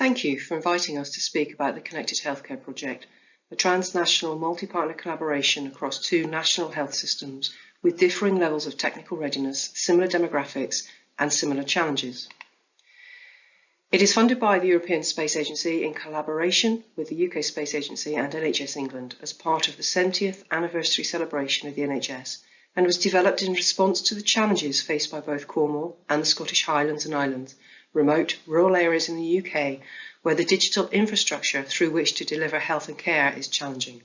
Thank you for inviting us to speak about the Connected Healthcare Project, a transnational multi-partner collaboration across two national health systems with differing levels of technical readiness, similar demographics and similar challenges. It is funded by the European Space Agency in collaboration with the UK Space Agency and NHS England as part of the 70th anniversary celebration of the NHS and was developed in response to the challenges faced by both Cornwall and the Scottish Highlands and Islands, remote rural areas in the UK where the digital infrastructure through which to deliver health and care is challenging.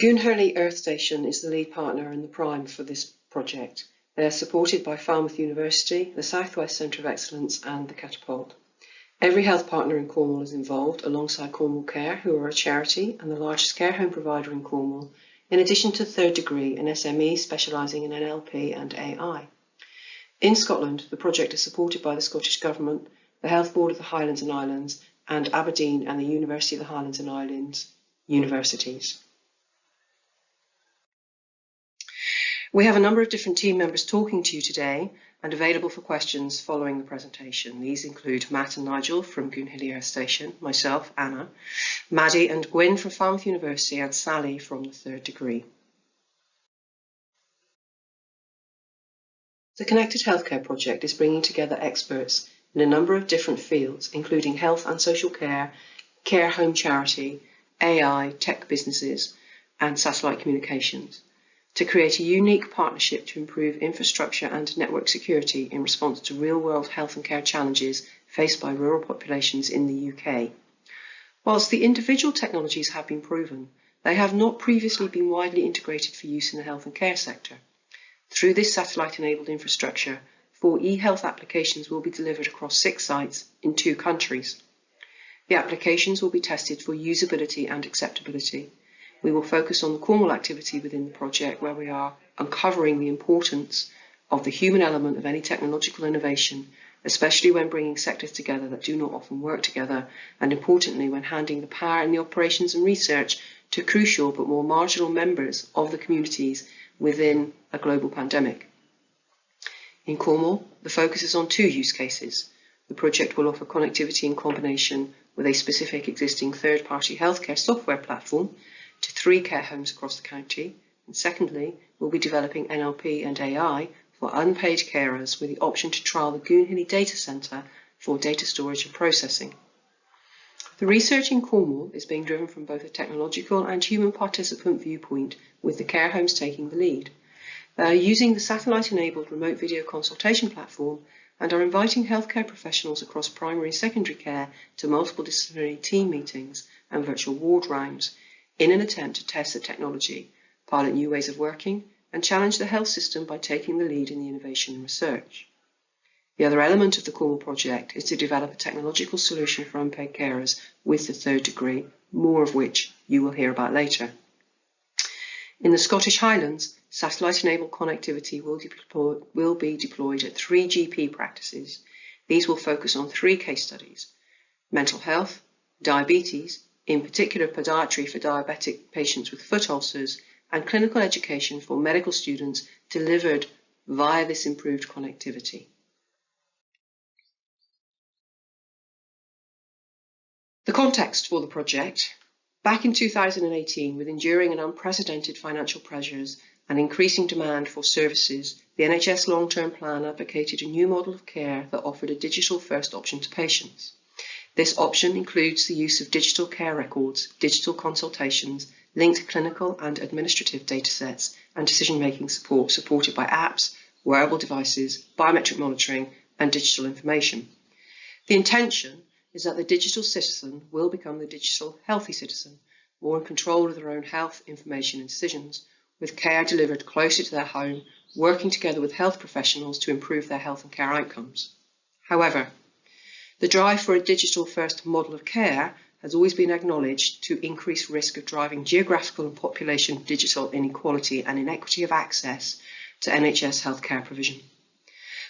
Goonhilly Earth Station is the lead partner and the prime for this project. They are supported by Falmouth University, the Southwest Centre of Excellence and the Catapult. Every health partner in Cornwall is involved alongside Cornwall Care, who are a charity and the largest care home provider in Cornwall, in addition to Third Degree, an SME specialising in NLP and AI. In Scotland, the project is supported by the Scottish Government, the Health Board of the Highlands and Islands, and Aberdeen and the University of the Highlands and Islands universities. We have a number of different team members talking to you today and available for questions following the presentation. These include Matt and Nigel from Goonhilly Earth Station, myself, Anna, Maddie and Gwyn from Falmouth University and Sally from the third degree. The Connected Healthcare Project is bringing together experts in a number of different fields, including health and social care, care home charity, AI, tech businesses, and satellite communications to create a unique partnership to improve infrastructure and network security in response to real-world health and care challenges faced by rural populations in the UK. Whilst the individual technologies have been proven, they have not previously been widely integrated for use in the health and care sector. Through this satellite-enabled infrastructure, four e-health applications will be delivered across six sites in two countries. The applications will be tested for usability and acceptability we will focus on the Cornwall activity within the project where we are uncovering the importance of the human element of any technological innovation, especially when bringing sectors together that do not often work together, and importantly when handing the power in the operations and research to crucial but more marginal members of the communities within a global pandemic. In Cornwall, the focus is on two use cases. The project will offer connectivity in combination with a specific existing third-party healthcare software platform to three care homes across the county. And secondly, we'll be developing NLP and AI for unpaid carers with the option to trial the Goonhilly Data Centre for data storage and processing. The research in Cornwall is being driven from both a technological and human participant viewpoint, with the care homes taking the lead. They are using the satellite-enabled remote video consultation platform and are inviting healthcare professionals across primary and secondary care to multiple disciplinary team meetings and virtual ward rounds in an attempt to test the technology, pilot new ways of working, and challenge the health system by taking the lead in the innovation and research. The other element of the Cornwall project is to develop a technological solution for unpaid carers with the third degree, more of which you will hear about later. In the Scottish Highlands, satellite-enabled connectivity will, deploy, will be deployed at three GP practices. These will focus on three case studies, mental health, diabetes, in particular podiatry for diabetic patients with foot ulcers, and clinical education for medical students delivered via this improved connectivity. The context for the project. Back in 2018, with enduring and unprecedented financial pressures and increasing demand for services, the NHS long-term plan advocated a new model of care that offered a digital-first option to patients. This option includes the use of digital care records, digital consultations, linked clinical and administrative datasets, and decision-making support supported by apps, wearable devices, biometric monitoring, and digital information. The intention is that the digital citizen will become the digital healthy citizen, more in control of their own health, information and decisions, with care delivered closer to their home, working together with health professionals to improve their health and care outcomes. However, the drive for a digital-first model of care has always been acknowledged to increase risk of driving geographical and population digital inequality and inequity of access to NHS healthcare provision.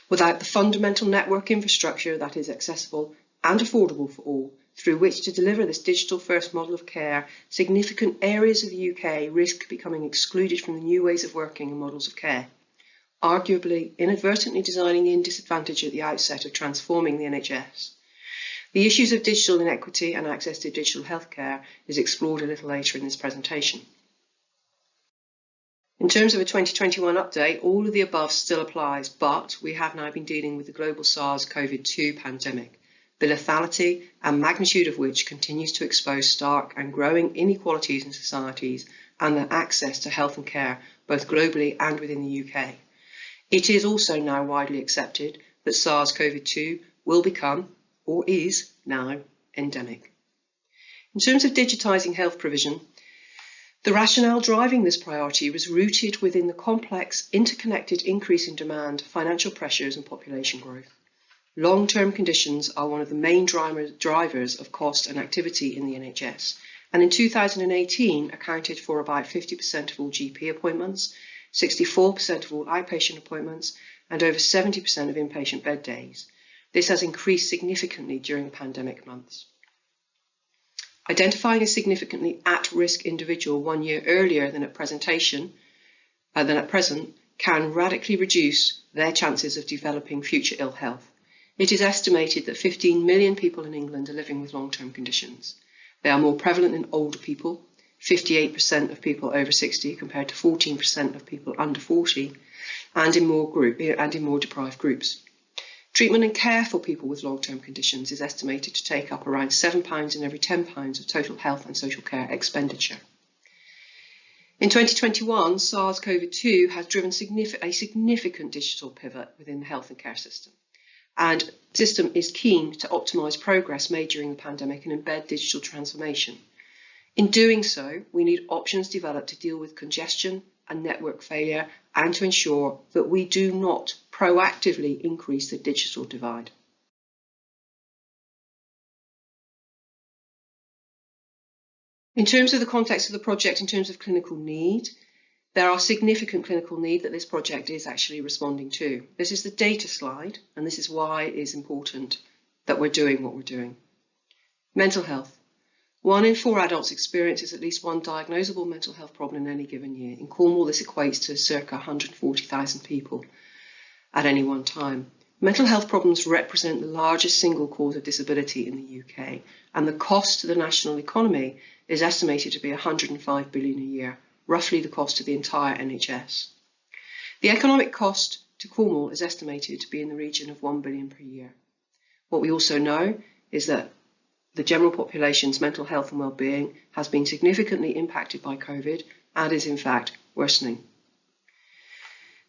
Without the fundamental network infrastructure that is accessible and affordable for all, through which to deliver this digital-first model of care, significant areas of the UK risk becoming excluded from the new ways of working and models of care. arguably inadvertently designing in disadvantage at the outset of transforming the NHS. The issues of digital inequity and access to digital healthcare is explored a little later in this presentation. In terms of a 2021 update, all of the above still applies, but we have now been dealing with the global SARS-CoV-2 pandemic, the lethality and magnitude of which continues to expose stark and growing inequalities in societies and their access to health and care, both globally and within the UK. It is also now widely accepted that SARS-CoV-2 will become, or is now, endemic. In terms of digitising health provision, the rationale driving this priority was rooted within the complex, interconnected increase in demand, financial pressures and population growth. Long-term conditions are one of the main drivers of cost and activity in the NHS, and in 2018 accounted for about 50% of all GP appointments, 64% of all outpatient appointments, and over 70% of inpatient bed days. This has increased significantly during pandemic months. Identifying a significantly at-risk individual one year earlier than at presentation, uh, than at present, can radically reduce their chances of developing future ill health. It is estimated that 15 million people in England are living with long-term conditions. They are more prevalent in older people, 58% of people over 60 compared to 14% of people under 40, and in more group and in more deprived groups. Treatment and care for people with long-term conditions is estimated to take up around £7 in every £10 of total health and social care expenditure. In 2021, SARS-CoV-2 has driven a significant digital pivot within the health and care system. And system is keen to optimise progress made during the pandemic and embed digital transformation. In doing so, we need options developed to deal with congestion and network failure and to ensure that we do not proactively increase the digital divide. In terms of the context of the project, in terms of clinical need, there are significant clinical need that this project is actually responding to. This is the data slide, and this is why it is important that we're doing what we're doing. Mental health. One in four adults experiences at least one diagnosable mental health problem in any given year. In Cornwall, this equates to circa 140,000 people at any one time. Mental health problems represent the largest single cause of disability in the UK, and the cost to the national economy is estimated to be 105 billion a year, roughly the cost of the entire NHS. The economic cost to Cornwall is estimated to be in the region of 1 billion per year. What we also know is that the general population's mental health and well-being has been significantly impacted by COVID and is in fact worsening.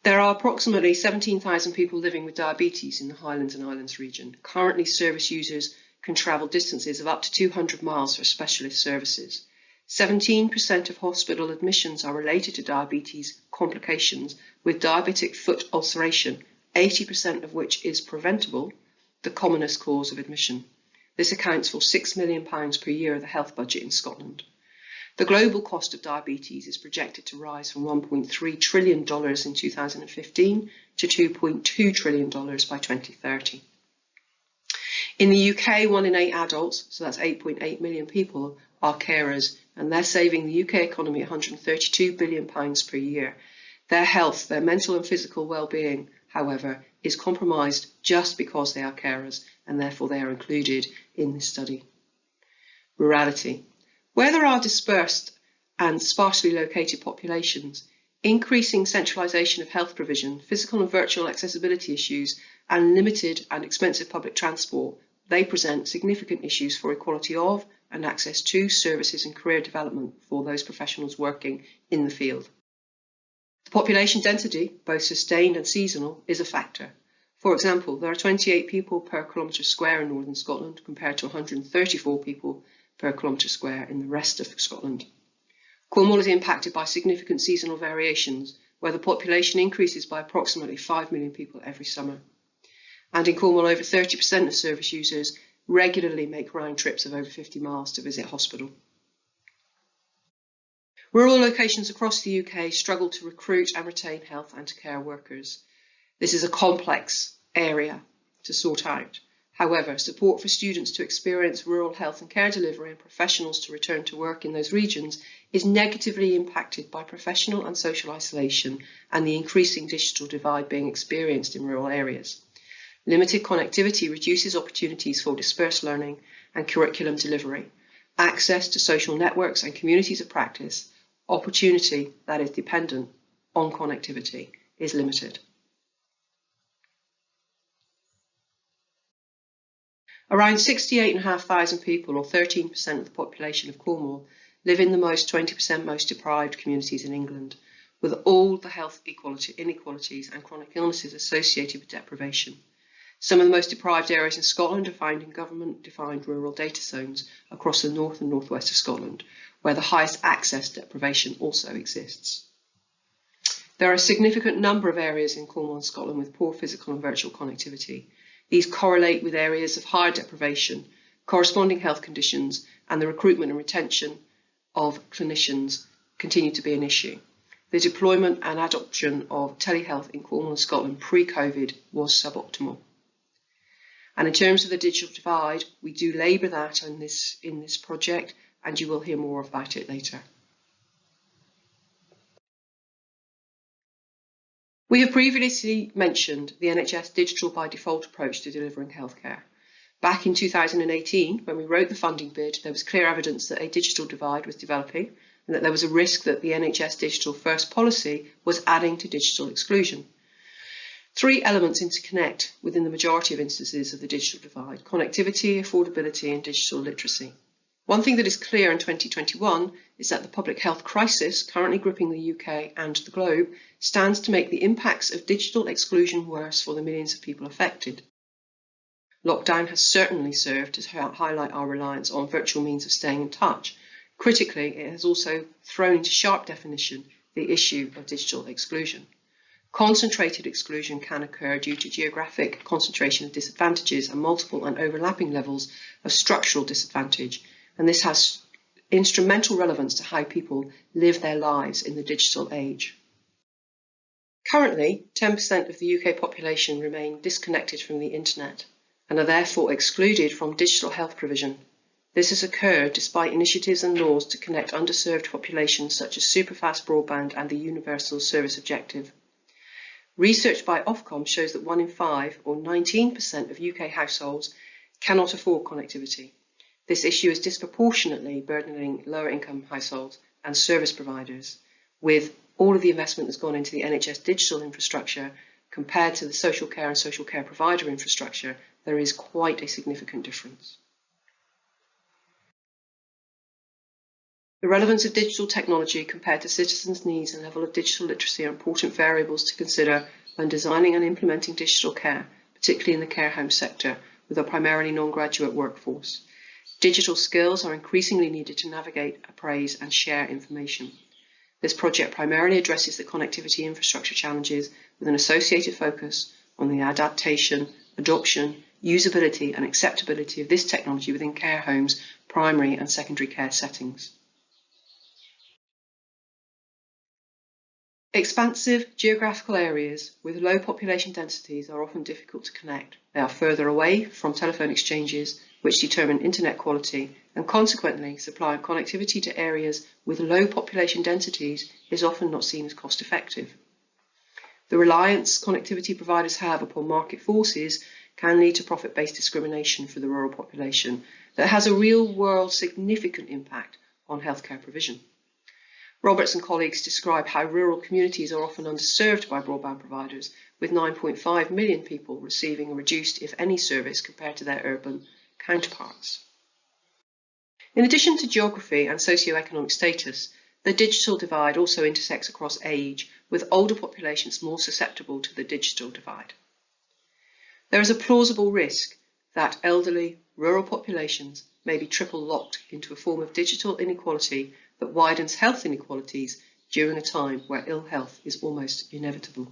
There are approximately 17,000 people living with diabetes in the Highlands and Islands region. Currently, service users can travel distances of up to 200 miles for specialist services. 17% of hospital admissions are related to diabetes complications with diabetic foot ulceration, 80% of which is preventable, the commonest cause of admission. This accounts for £6 million per year of the health budget in Scotland. The global cost of diabetes is projected to rise from $1.3 trillion in 2015 to $2.2 trillion by 2030. In the UK, one in eight adults, so that's 8.8 million people, are carers, and they're saving the UK economy £132 billion per year. Their health, their mental and physical well-being, however, is compromised just because they are carers and therefore they are included in this study. Rurality. Where there are dispersed and sparsely located populations, increasing centralisation of health provision, physical and virtual accessibility issues, and limited and expensive public transport, they present significant issues for equality of and access to services and career development for those professionals working in the field. The population density, both sustained and seasonal, is a factor. For example, there are 28 people per kilometre square in northern Scotland compared to 134 people per kilometre square in the rest of Scotland. Cornwall is impacted by significant seasonal variations, where the population increases by approximately 5 million people every summer. And in Cornwall, over 30% of service users regularly make round trips of over 50 miles to visit hospital. Rural locations across the UK struggle to recruit and retain health and care workers. This is a complex area to sort out. However, support for students to experience rural health and care delivery and professionals to return to work in those regions is negatively impacted by professional and social isolation and the increasing digital divide being experienced in rural areas. Limited connectivity reduces opportunities for dispersed learning and curriculum delivery, access to social networks and communities of practice, opportunity that is dependent on connectivity is limited. Around 68,500 people, or 13% of the population of Cornwall, live in the most 20% most deprived communities in England, with all the health inequalities and chronic illnesses associated with deprivation. Some of the most deprived areas in Scotland are found in government-defined rural data zones across the north and northwest of Scotland, where the highest access deprivation also exists. There are a significant number of areas in Cornwall and Scotland with poor physical and virtual connectivity, these correlate with areas of higher deprivation, corresponding health conditions, and the recruitment and retention of clinicians continue to be an issue. The deployment and adoption of telehealth in Cornwall and Scotland pre-COVID was suboptimal. And in terms of the digital divide, we do labour that in this, in this project, and you will hear more about it later. We have previously mentioned the NHS digital by default approach to delivering healthcare. Back in 2018, when we wrote the funding bid, there was clear evidence that a digital divide was developing and that there was a risk that the NHS digital first policy was adding to digital exclusion. Three elements interconnect within the majority of instances of the digital divide, connectivity, affordability and digital literacy. One thing that is clear in 2021 is that the public health crisis currently gripping the UK and the globe stands to make the impacts of digital exclusion worse for the millions of people affected. Lockdown has certainly served to highlight our reliance on virtual means of staying in touch. Critically, it has also thrown into sharp definition the issue of digital exclusion. Concentrated exclusion can occur due to geographic concentration of disadvantages and multiple and overlapping levels of structural disadvantage and this has instrumental relevance to how people live their lives in the digital age. Currently, 10% of the UK population remain disconnected from the internet and are therefore excluded from digital health provision. This has occurred despite initiatives and laws to connect underserved populations such as superfast broadband and the Universal Service Objective. Research by Ofcom shows that one in five, or 19% of UK households, cannot afford connectivity. This issue is disproportionately burdening lower income households and service providers with all of the investment that's gone into the NHS digital infrastructure compared to the social care and social care provider infrastructure, there is quite a significant difference. The relevance of digital technology compared to citizens' needs and level of digital literacy are important variables to consider when designing and implementing digital care, particularly in the care home sector, with a primarily non-graduate workforce. Digital skills are increasingly needed to navigate, appraise and share information. This project primarily addresses the connectivity infrastructure challenges with an associated focus on the adaptation, adoption, usability and acceptability of this technology within care homes, primary and secondary care settings. Expansive geographical areas with low population densities are often difficult to connect. They are further away from telephone exchanges which determine internet quality and consequently supplying connectivity to areas with low population densities is often not seen as cost effective. The reliance connectivity providers have upon market forces can lead to profit-based discrimination for the rural population that has a real-world significant impact on healthcare provision. Roberts and colleagues describe how rural communities are often underserved by broadband providers, with 9.5 million people receiving a reduced, if any, service compared to their urban counterparts. In addition to geography and socio-economic status, the digital divide also intersects across age, with older populations more susceptible to the digital divide. There is a plausible risk that elderly, rural populations may be triple locked into a form of digital inequality that widens health inequalities during a time where ill health is almost inevitable.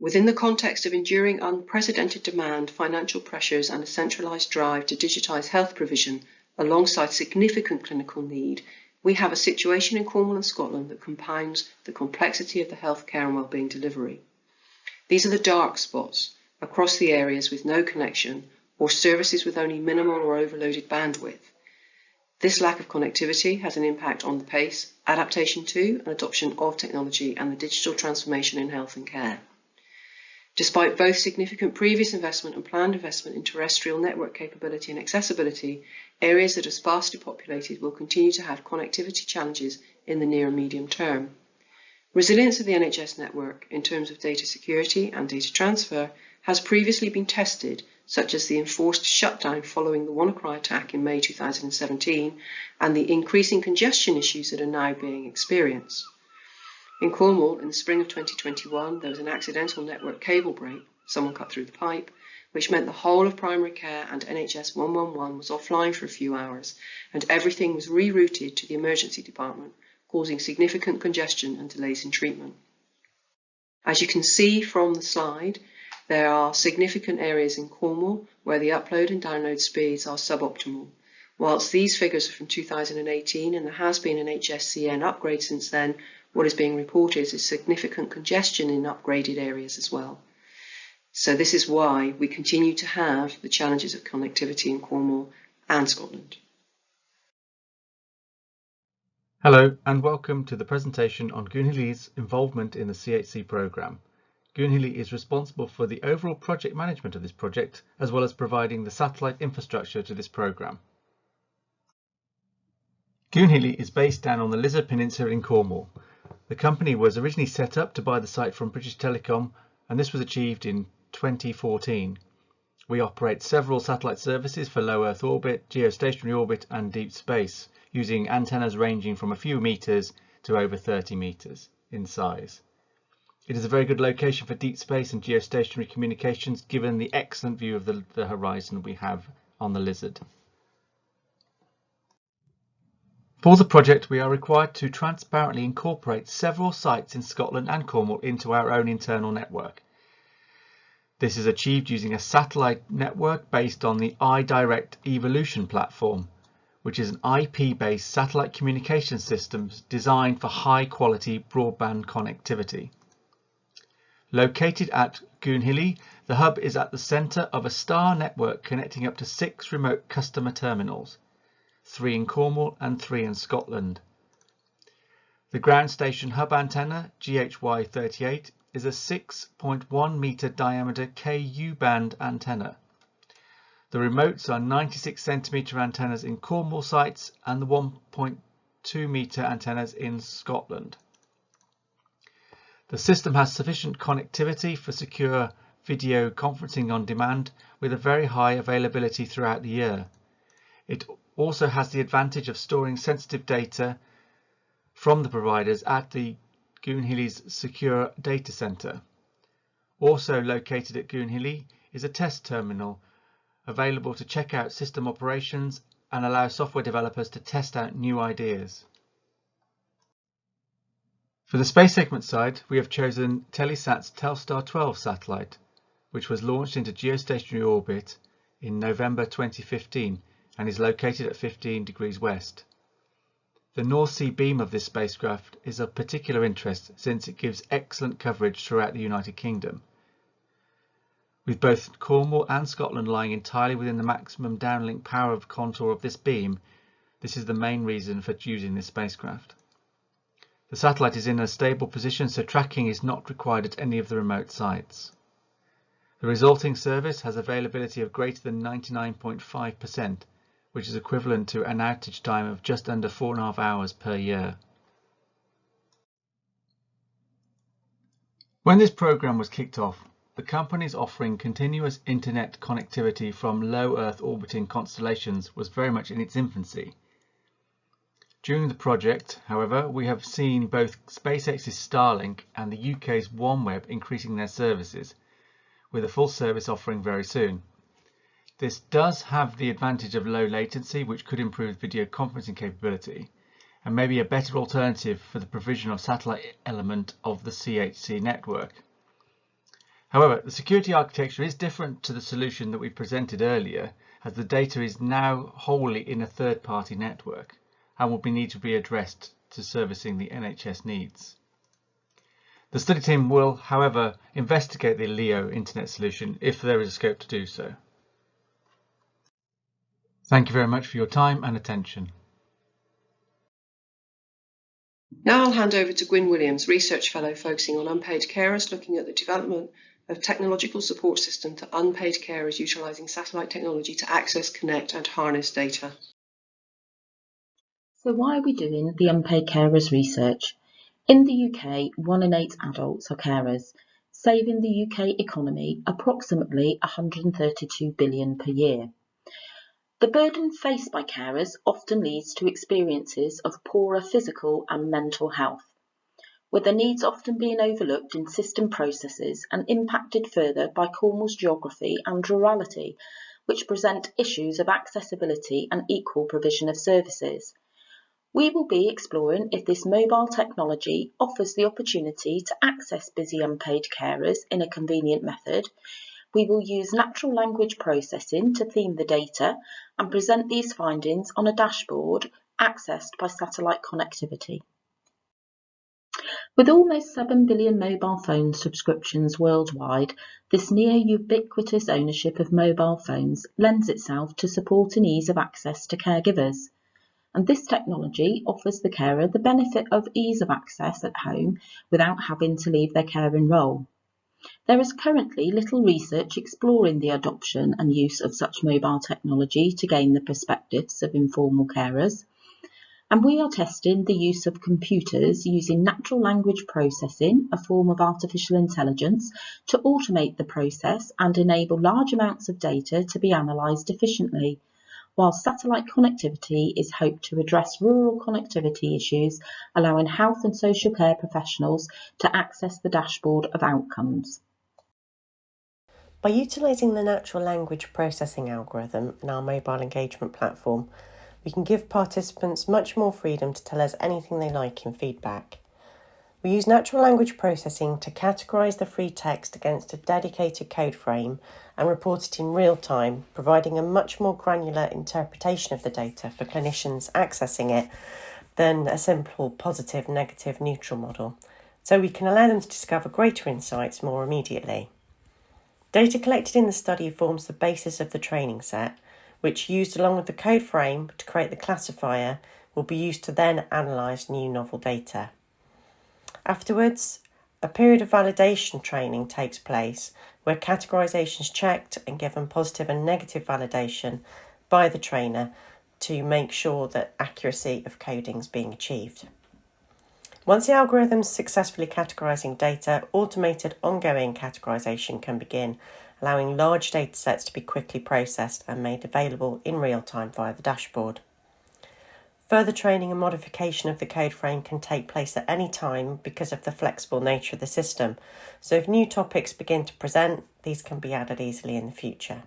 Within the context of enduring unprecedented demand, financial pressures and a centralised drive to digitise health provision alongside significant clinical need, we have a situation in Cornwall and Scotland that compounds the complexity of the healthcare and wellbeing delivery. These are the dark spots, across the areas with no connection or services with only minimal or overloaded bandwidth. This lack of connectivity has an impact on the pace, adaptation to and adoption of technology and the digital transformation in health and care. Despite both significant previous investment and planned investment in terrestrial network capability and accessibility, areas that are sparsely populated will continue to have connectivity challenges in the near and medium term. Resilience of the NHS network in terms of data security and data transfer has previously been tested, such as the enforced shutdown following the WannaCry attack in May 2017 and the increasing congestion issues that are now being experienced. In Cornwall, in the spring of 2021, there was an accidental network cable break, someone cut through the pipe, which meant the whole of primary care and NHS 111 was offline for a few hours, and everything was rerouted to the emergency department, causing significant congestion and delays in treatment. As you can see from the slide, there are significant areas in Cornwall where the upload and download speeds are suboptimal. Whilst these figures are from 2018 and there has been an HSCN upgrade since then, what is being reported is significant congestion in upgraded areas as well. So this is why we continue to have the challenges of connectivity in Cornwall and Scotland. Hello and welcome to the presentation on Goonhilly's involvement in the CHC programme. Goonhilly is responsible for the overall project management of this project as well as providing the satellite infrastructure to this programme. Goonhilly is based down on the Lizard Peninsula in Cornwall the company was originally set up to buy the site from British Telecom and this was achieved in 2014. We operate several satellite services for low Earth orbit, geostationary orbit and deep space using antennas ranging from a few meters to over 30 meters in size. It is a very good location for deep space and geostationary communications given the excellent view of the, the horizon we have on the lizard. For the project, we are required to transparently incorporate several sites in Scotland and Cornwall into our own internal network. This is achieved using a satellite network based on the iDirect Evolution platform, which is an IP-based satellite communication system designed for high-quality broadband connectivity. Located at Goonhilly, the hub is at the centre of a star network connecting up to six remote customer terminals three in Cornwall and three in Scotland. The ground station hub antenna, GHY38, is a 6.1 metre diameter Ku band antenna. The remotes are 96 centimetre antennas in Cornwall sites and the 1.2 metre antennas in Scotland. The system has sufficient connectivity for secure video conferencing on demand with a very high availability throughout the year. It also has the advantage of storing sensitive data from the providers at the Goonhilly's secure data center. Also located at Goonhilly is a test terminal available to check out system operations and allow software developers to test out new ideas. For the space segment side, we have chosen Telesat's Telstar 12 satellite, which was launched into geostationary orbit in November 2015 and is located at 15 degrees west. The North Sea beam of this spacecraft is of particular interest since it gives excellent coverage throughout the United Kingdom. With both Cornwall and Scotland lying entirely within the maximum downlink power of contour of this beam, this is the main reason for choosing this spacecraft. The satellite is in a stable position so tracking is not required at any of the remote sites. The resulting service has availability of greater than 99.5% which is equivalent to an outage time of just under four and a half hours per year. When this program was kicked off, the companies offering continuous internet connectivity from low Earth orbiting constellations was very much in its infancy. During the project, however, we have seen both SpaceX's Starlink and the UK's OneWeb increasing their services, with a full service offering very soon. This does have the advantage of low latency, which could improve video conferencing capability, and may be a better alternative for the provision of satellite element of the CHC network. However, the security architecture is different to the solution that we presented earlier, as the data is now wholly in a third-party network and will be need to be addressed to servicing the NHS needs. The study team will, however, investigate the LEO internet solution if there is a scope to do so. Thank you very much for your time and attention. Now I'll hand over to Gwyn Williams, Research Fellow focusing on unpaid carers, looking at the development of technological support system to unpaid carers utilising satellite technology to access, connect and harness data. So why are we doing the unpaid carers research? In the UK, one in eight adults are carers, saving the UK economy approximately 132 billion per year. The burden faced by carers often leads to experiences of poorer physical and mental health, with their needs often being overlooked in system processes and impacted further by Cornwall's geography and rurality, which present issues of accessibility and equal provision of services. We will be exploring if this mobile technology offers the opportunity to access busy unpaid carers in a convenient method. We will use natural language processing to theme the data and present these findings on a dashboard accessed by satellite connectivity. With almost 7 billion mobile phone subscriptions worldwide, this near ubiquitous ownership of mobile phones lends itself to support and ease of access to caregivers and this technology offers the carer the benefit of ease of access at home without having to leave their caring role. There is currently little research exploring the adoption and use of such mobile technology to gain the perspectives of informal carers, and we are testing the use of computers using natural language processing, a form of artificial intelligence, to automate the process and enable large amounts of data to be analysed efficiently while satellite connectivity is hoped to address rural connectivity issues, allowing health and social care professionals to access the dashboard of outcomes. By utilising the natural language processing algorithm in our mobile engagement platform, we can give participants much more freedom to tell us anything they like in feedback. We use natural language processing to categorise the free text against a dedicated code frame and report it in real time, providing a much more granular interpretation of the data for clinicians accessing it than a simple positive, negative, neutral model, so we can allow them to discover greater insights more immediately. Data collected in the study forms the basis of the training set, which, used along with the code frame to create the classifier, will be used to then analyse new novel data. Afterwards, a period of validation training takes place where categorisation is checked and given positive and negative validation by the trainer to make sure that accuracy of coding is being achieved. Once the algorithm is successfully categorising data, automated ongoing categorisation can begin, allowing large data sets to be quickly processed and made available in real time via the dashboard. Further training and modification of the code frame can take place at any time because of the flexible nature of the system. So if new topics begin to present, these can be added easily in the future.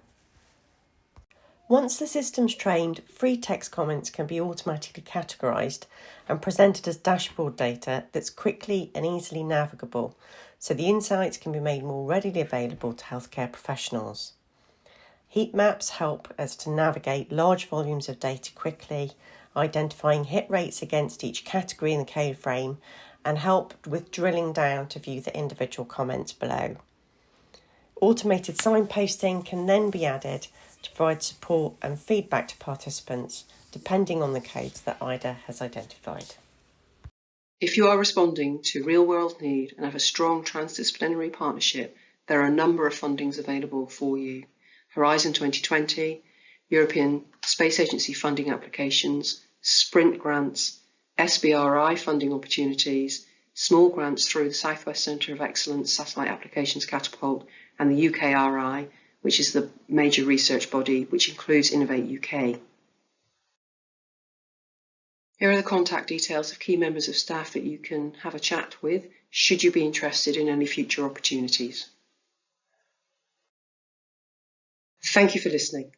Once the system's trained, free text comments can be automatically categorised and presented as dashboard data that's quickly and easily navigable, so the insights can be made more readily available to healthcare professionals. Heat maps help us to navigate large volumes of data quickly identifying hit rates against each category in the code frame, and help with drilling down to view the individual comments below. Automated signposting can then be added to provide support and feedback to participants depending on the codes that IDA has identified. If you are responding to real world need and have a strong transdisciplinary partnership, there are a number of fundings available for you. Horizon 2020, European Space Agency funding applications, sprint grants, SBRI funding opportunities, small grants through the Southwest Centre of Excellence Satellite Applications Catapult and the UKRI, which is the major research body which includes Innovate UK. Here are the contact details of key members of staff that you can have a chat with should you be interested in any future opportunities. Thank you for listening.